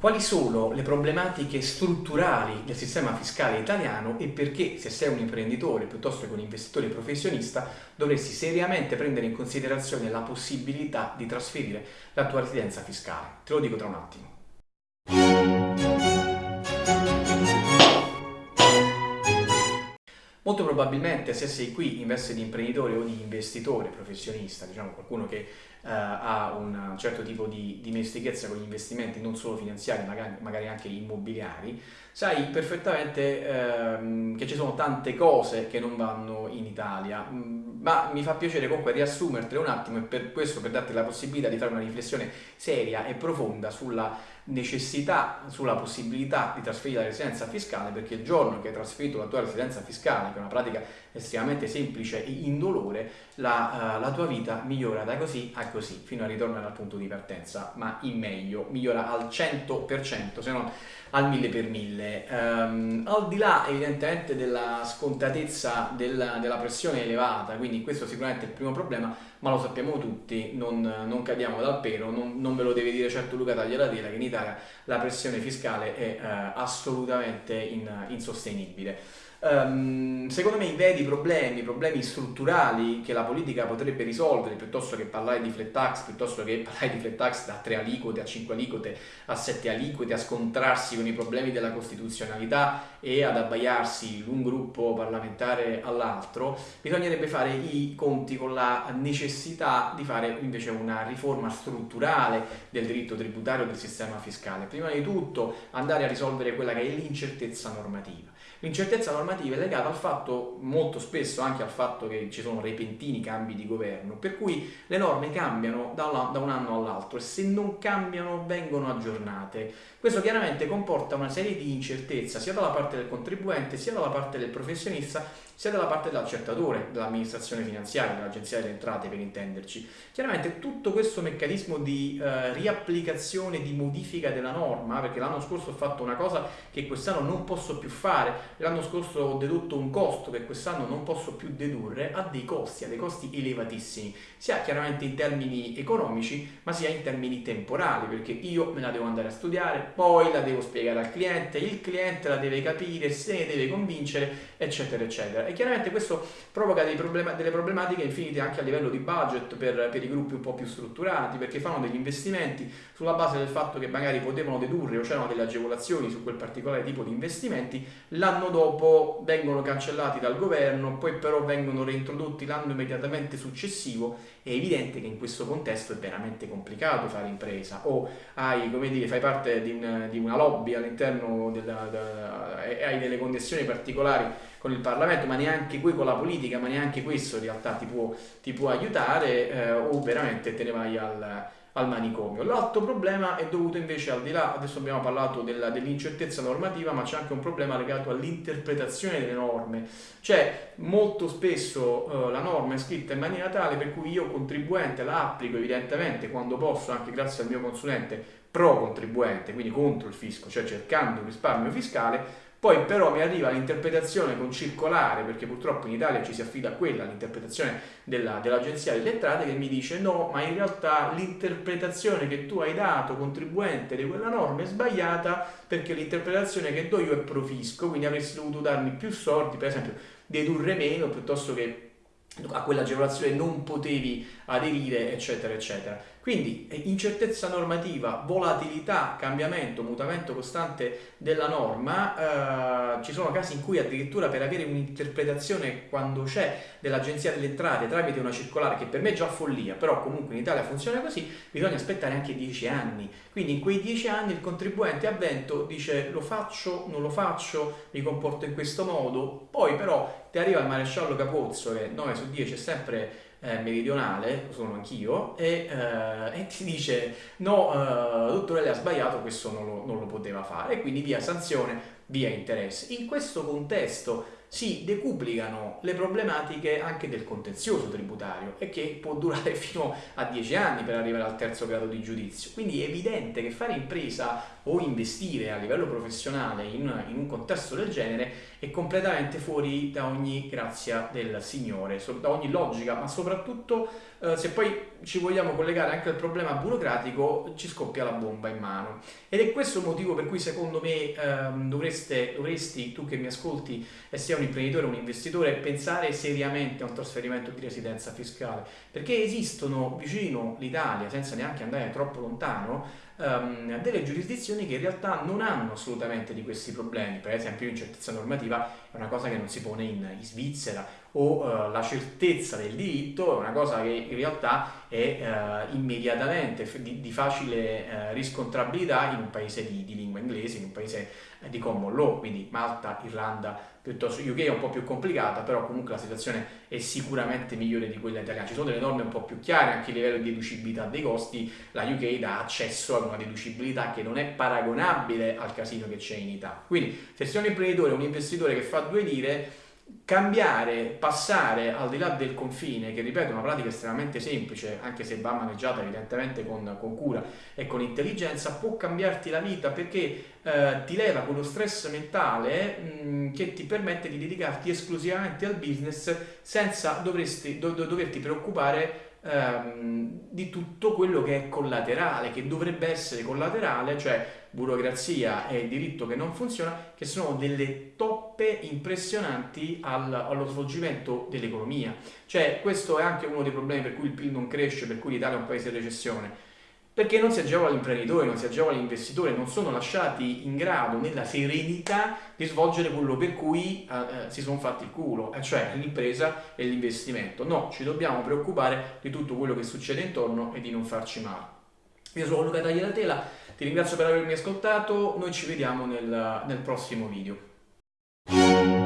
Quali sono le problematiche strutturali del sistema fiscale italiano e perché se sei un imprenditore piuttosto che un investitore professionista dovresti seriamente prendere in considerazione la possibilità di trasferire la tua residenza fiscale? Te lo dico tra un attimo. Molto probabilmente se sei qui in veste di imprenditore o di investitore professionista, diciamo qualcuno che eh, ha un certo tipo di dimestichezza con gli investimenti non solo finanziari, magari, magari anche immobiliari, sai perfettamente ehm, che ci sono tante cose che non vanno in Italia, mm, ma mi fa piacere comunque riassumertele un attimo e per questo per darti la possibilità di fare una riflessione seria e profonda sulla necessità, sulla possibilità di trasferire la residenza fiscale perché il giorno che hai trasferito la tua residenza fiscale, che è una pratica estremamente semplice e indolore, la, uh, la tua vita migliora da così a così, fino a ritornare al punto di partenza, ma in meglio, migliora al 100%, se non al mille per mille. Um, al di là evidentemente della scontatezza della, della, pressione elevata, quindi questo sicuramente è il primo problema, ma lo sappiamo tutti, non, non cadiamo dal pelo, non, non, ve lo deve dire certo Luca Taglialatela che in Italia la pressione fiscale è uh, assolutamente in, insostenibile. Um, secondo me i veri problemi, problemi strutturali che la politica potrebbe risolvere piuttosto che parlare di flat tax, piuttosto che parlare di flat tax da 3 aliquote a 5 aliquote a 7 aliquote, a scontrarsi con i problemi della costituzionalità e ad abbaiarsi l'un gruppo parlamentare all'altro, bisognerebbe fare i conti con la necessità di fare invece una riforma strutturale del diritto tributario del sistema fiscale. Prima di tutto andare a risolvere quella che è l'incertezza normativa. L'incertezza normativa è legata al fatto, molto spesso anche al fatto che ci sono repentini cambi di governo, per cui le norme cambiano da un anno all'altro e se non cambiano vengono aggiornate. Questo chiaramente comporta una serie di incertezza sia dalla parte del contribuente sia dalla parte del professionista sia dalla parte dell'accettatore, dell'amministrazione finanziaria, dell'agenzia delle entrate per intenderci. Chiaramente tutto questo meccanismo di eh, riapplicazione, di modifica della norma, perché l'anno scorso ho fatto una cosa che quest'anno non posso più fare, l'anno scorso ho dedotto un costo che quest'anno non posso più dedurre, ha dei costi, ha dei costi elevatissimi, sia chiaramente in termini economici, ma sia in termini temporali, perché io me la devo andare a studiare, poi la devo spiegare al cliente, il cliente la deve capire, se ne deve convincere, eccetera, eccetera. E chiaramente questo provoca problema, delle problematiche infinite anche a livello di budget per, per, i gruppi un po' più strutturati perché fanno degli investimenti sulla base del fatto che magari potevano dedurre o c'erano delle agevolazioni su quel particolare tipo di investimenti l'anno dopo vengono cancellati dal governo poi però vengono reintrodotti l'anno immediatamente successivo è evidente che in questo contesto è veramente complicato fare impresa. O hai, come dire, fai parte di, un, di una lobby all'interno e hai delle connessioni particolari con il Parlamento, ma neanche qui con la politica, ma neanche questo in realtà ti può, ti può aiutare eh, o veramente te ne vai al, al manicomio. L'altro problema è dovuto invece al di là, adesso abbiamo parlato dell'incertezza normativa, ma c'è anche un problema legato all'interpretazione delle norme. Cioè, molto spesso eh, la norma è scritta in maniera tale per cui io contribuente la applico evidentemente quando posso, anche grazie al mio consulente pro contribuente, quindi contro il fisco, cioè cercando il risparmio fiscale, poi però mi arriva l'interpretazione con circolare, perché purtroppo in Italia ci si affida a quella, l'interpretazione dell'Agenzia delle Entrate, che mi dice no, ma in realtà l'interpretazione che tu hai dato, contribuente, di quella norma è sbagliata perché l'interpretazione che do io è profisco, quindi avresti dovuto darmi più soldi, per esempio dedurre meno piuttosto che a quell'agevolazione non potevi aderire, eccetera, eccetera. Quindi eh, incertezza normativa, volatilità, cambiamento, mutamento costante della norma, eh, ci sono casi in cui addirittura per avere un'interpretazione quando c'è dell'Agenzia delle Entrate tramite una circolare, che per me è già follia, però comunque in Italia funziona così, bisogna aspettare anche dieci anni. Quindi in quei dieci anni il contribuente avvento dice lo faccio, non lo faccio, mi comporto in questo modo, poi però ti arriva il maresciallo Capozzo che 9 su 10 è sempre eh, meridionale, sono anch'io, e, eh, e, ti dice no, eh, dottore lei ha sbagliato, questo non lo, non lo poteva fare, e quindi via sanzione, via interesse. In questo contesto si decuplicano le problematiche anche del contenzioso tributario e che può durare fino a 10 anni per arrivare al terzo grado di giudizio. Quindi è evidente che fare impresa o investire a livello professionale in, in un contesto del genere è completamente fuori da ogni grazia del Signore, da ogni logica, ma soprattutto eh, se poi ci vogliamo collegare anche al problema burocratico, ci scoppia la bomba in mano. Ed è questo il motivo per cui secondo me ehm, dovreste, dovresti, tu che mi ascolti e sia un imprenditore o un investitore, pensare seriamente a un trasferimento di residenza fiscale, perché esistono vicino l'Italia, senza neanche andare troppo lontano, um, delle giurisdizioni che in realtà non hanno assolutamente di questi problemi, per esempio l'incertezza normativa è una cosa che non si pone in, in Svizzera o uh, la certezza del diritto è una cosa che in realtà è uh, immediatamente di, di facile uh, riscontrabilità in un paese di, di, lingua inglese, in un paese di common law, quindi Malta, Irlanda, piuttosto UK è un po' più complicata, però comunque la situazione è sicuramente migliore di quella italiana. Ci sono delle norme un po' più chiare anche a livello di deducibilità dei costi, la UK dà accesso ad una deducibilità che non è paragonabile al casino che c'è in Italia. Quindi se sei un imprenditore o un investitore che fa due lire, cambiare, passare al di là del confine, che ripeto è una pratica estremamente semplice, anche se va maneggiata evidentemente con, con cura e con intelligenza, può cambiarti la vita perché eh, ti leva quello stress mentale mh, mm, che ti permette di dedicarti esclusivamente al business senza dovresti, do, doverti preoccupare ehm, di tutto quello che è collaterale, che dovrebbe essere collaterale, cioè burocrazia e diritto che non funziona, che sono delle toppe impressionanti al, allo svolgimento dell'economia. Cioè questo è anche uno dei problemi per cui il PIL non cresce, per cui l'Italia è un paese in recessione perché non si agevola l'imprenditore, non si agevola l'investitore, non sono lasciati in grado, nella serenità, di svolgere quello per cui eh, eh si sono fatti il culo, cioè l'impresa e l'investimento. No, ci dobbiamo preoccupare di tutto quello che succede intorno e di non farci male. Io sono Luca Tagliatela, ti ringrazio per avermi ascoltato, noi ci vediamo nel, nel prossimo video. Música